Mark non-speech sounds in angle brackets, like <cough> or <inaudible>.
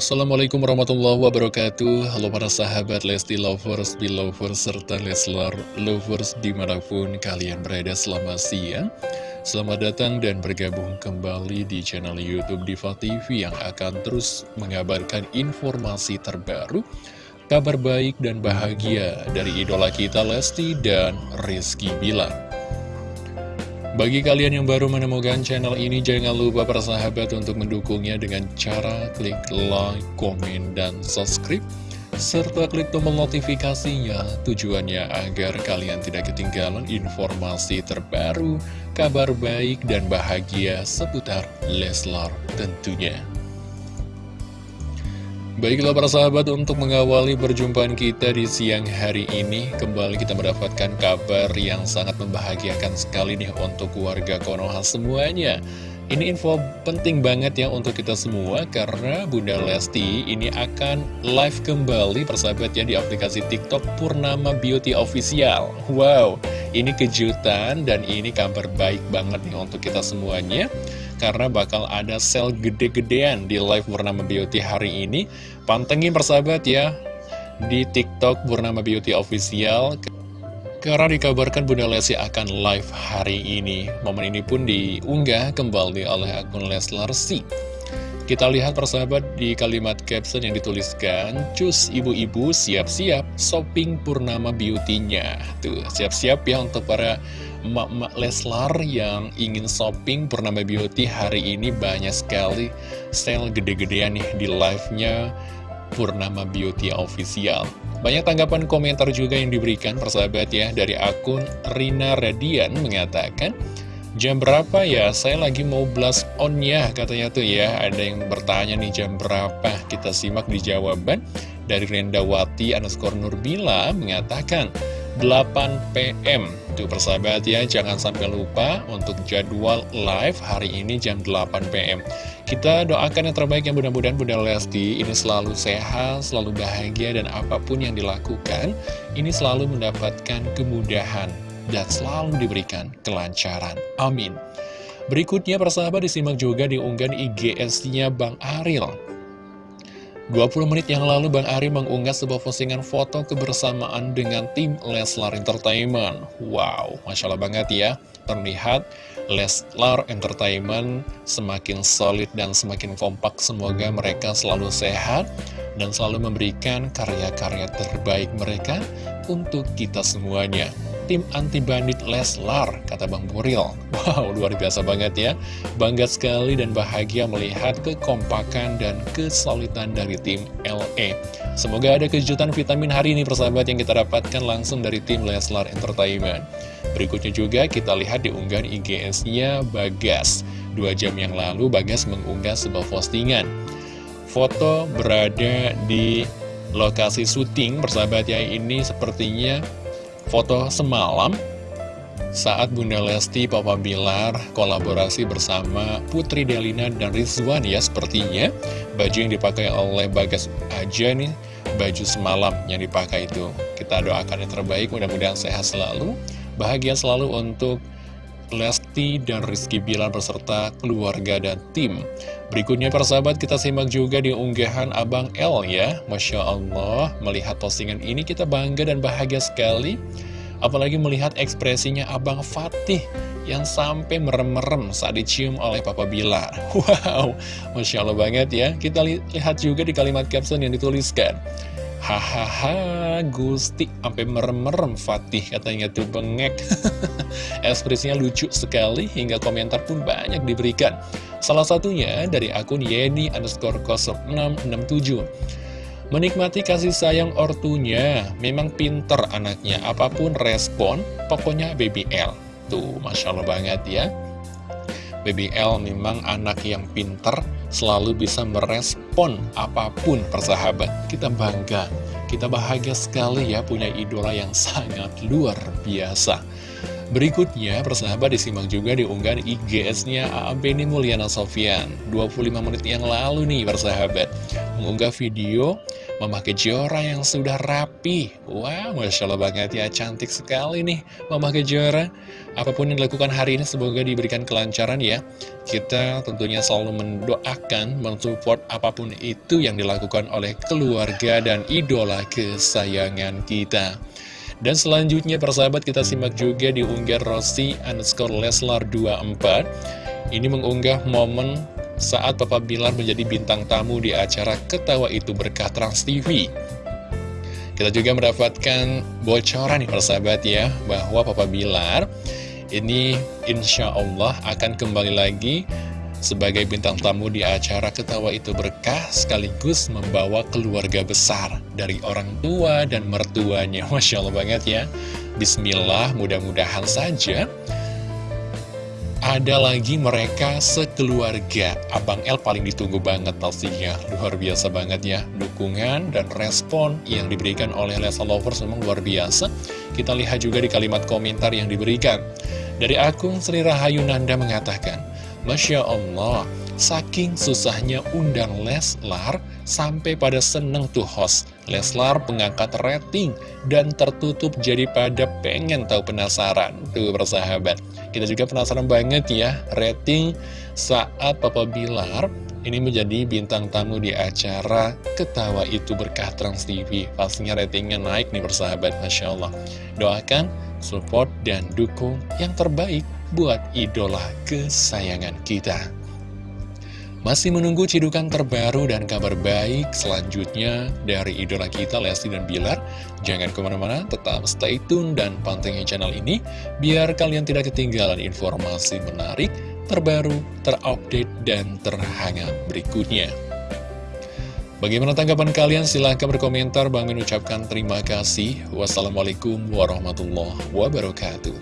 Assalamualaikum warahmatullahi wabarakatuh. Halo para sahabat Lesti Lovers, Belovers, serta Leslar Lovers di mana pun kalian berada selamat siang. Selamat datang dan bergabung kembali di channel Youtube Diva TV yang akan terus mengabarkan informasi terbaru Kabar baik dan bahagia dari idola kita Lesti dan Rizky Bilar bagi kalian yang baru menemukan channel ini, jangan lupa persahabat untuk mendukungnya dengan cara klik like, komen, dan subscribe. Serta klik tombol notifikasinya tujuannya agar kalian tidak ketinggalan informasi terbaru, kabar baik dan bahagia seputar Leslar tentunya. Baiklah para sahabat untuk mengawali perjumpaan kita di siang hari ini Kembali kita mendapatkan kabar yang sangat membahagiakan sekali nih untuk warga Konoha semuanya. Ini info penting banget ya untuk kita semua Karena Bunda Lesti ini akan live kembali persahabat ya di aplikasi TikTok Purnama Beauty Official. Wow, ini kejutan dan ini kabar baik banget nih untuk kita semuanya karena bakal ada sel gede-gedean di live Purnama Beauty hari ini. Pantengin persahabat ya di TikTok Purnama Beauty Official. Karena dikabarkan Bunda Lesti akan live hari ini. Momen ini pun diunggah kembali oleh akun Leslar. Kita lihat persahabat di kalimat caption yang dituliskan Cus ibu-ibu siap-siap shopping Purnama Beauty-nya Tuh siap-siap ya untuk para emak-emak Leslar yang ingin shopping Purnama Beauty hari ini banyak sekali sale gede-gedean nih di live-nya Purnama Beauty Official. Banyak tanggapan komentar juga yang diberikan persahabat ya dari akun Rina Radian mengatakan Jam berapa ya? Saya lagi mau blast on ya katanya tuh ya. Ada yang bertanya nih jam berapa? Kita simak di jawaban Dari Rendawati underscore Nurbila mengatakan 8 PM Tuh persahabat ya, jangan sampai lupa untuk jadwal live hari ini jam 8 PM Kita doakan yang terbaik yang mudah-mudahan Bunda Lesti ini selalu sehat, selalu bahagia dan apa pun yang dilakukan Ini selalu mendapatkan kemudahan dan selalu diberikan kelancaran Amin Berikutnya persahabat disimak juga diunggah IGS-nya Bang Aril 20 menit yang lalu Bang Ari mengunggah sebuah postingan foto kebersamaan dengan tim Leslar Entertainment. Wow, Masya Allah banget ya. Terlihat Leslar Entertainment semakin solid dan semakin kompak. Semoga mereka selalu sehat dan selalu memberikan karya-karya terbaik mereka untuk kita semuanya tim anti-bandit Leslar, kata Bang Buril. Wow, luar biasa banget ya. Bangga sekali dan bahagia melihat kekompakan dan kesulitan dari tim LE. Semoga ada kejutan vitamin hari ini persahabat yang kita dapatkan langsung dari tim Leslar Entertainment. Berikutnya juga kita lihat di unggahan IGS-nya Bagas. Dua jam yang lalu Bagas mengunggah sebuah postingan. Foto berada di lokasi syuting persahabat ya ini sepertinya Foto semalam saat Bunda Lesti Papa Bilar kolaborasi bersama Putri Delina dan Rizwan ya sepertinya. Baju yang dipakai oleh Bagas aja nih baju semalam yang dipakai itu. Kita doakan yang terbaik mudah-mudahan sehat selalu bahagia selalu untuk Lesti dan Rizky Bilar beserta keluarga dan tim. Berikutnya persahabat kita simak juga di unggahan Abang L ya. Masya Allah melihat postingan ini kita bangga dan bahagia sekali. Apalagi melihat ekspresinya Abang Fatih yang sampai merem-merem saat dicium oleh Papa Bilar. <laughs> Wow, Masya Allah banget ya. Kita lihat juga di kalimat caption yang dituliskan Hahaha, Gusti, sampai merem-merem Fatih katanya tuh bengek. <laughs> Ekspresinya lucu sekali, hingga komentar pun banyak diberikan. Salah satunya dari akun Yeni underscore 0667. Menikmati kasih sayang ortunya, memang pinter anaknya, apa pun respon, pokoknya BBL. Tuh, Masya Allah banget ya. BBL memang anak yang pinter, selalu bisa merespon apa pun persahabat. Kita bangga, kita bahagia sekali ya punya idola yang sangat luar biasa. Berikutnya, persahabat disimak juga di unggahan IGS-nya Beni Mulyana Sofian 25 menit yang lalu nih persahabat Mengunggah video Mama Kejora yang sudah rapi. Wow, Masya Allah banget ya. Cantik sekali nih Mama Kejora Apa pun yang dilakukan hari ini semoga diberikan kelancaran ya. Kita tentunya selalu mendoakan Mensupport apa pun itu yang dilakukan oleh keluarga dan idola kesayangan kita. Dan selanjutnya persahabat kita simak juga di unggahan Rossi underscore Leslar 24 Ini mengunggah momen saat Papa Bilar menjadi bintang tamu di acara Ketawa Itu Berkah Trans TV Kita juga mendapatkan bocoran nih persahabat ya Bahwa Papa Bilar ini insya Allah akan kembali lagi sebagai bintang tamu di acara Ketawa Itu Berkah sekaligus membawa keluarga besar dari orang tua dan mertuanya. <laughs> Masya Allah banget ya. Bismillah, mudah-mudahan saja ada lagi mereka sekeluarga. Abang El paling ditunggu banget pastinya. Luar biasa banget ya. Dukungan dan respon yang diberikan oleh Lesa Lovers memang luar biasa. Kita lihat juga di kalimat komentar yang diberikan. Dari akun Sri Rahayu Nanda mengatakan, Masya Allah, saking susahnya undang Leslar, sampai pada seneng tuh host. Leslar pengangkat rating, dan tertutup jadi pada pengen tahu penasaran. Tuh persahabat, kita juga penasaran banget ya, rating saat Papa Bilar ini menjadi bintang tamu di acara Ketawa Itu Berkah Trans TV. Pastinya ratingnya naik nih persahabat, Masya Allah. Doakan, support, dan dukung yang terbaik buat idola kesayangan kita. Masih menunggu cidukan terbaru dan kabar baik selanjutnya dari idola kita Lesti dan Bilar. Jangan ke mana-mana, tetap stay tune dan pantengin channel ini biar kalian tidak ketinggalan informasi menarik, terbaru, terupdate, dan terhangat berikutnya. Bagaimana tanggapan kalian? Silahkan berkomentar. Bang mengucapkan terima kasih. Wassalamualaikum warahmatullahi wabarakatuh.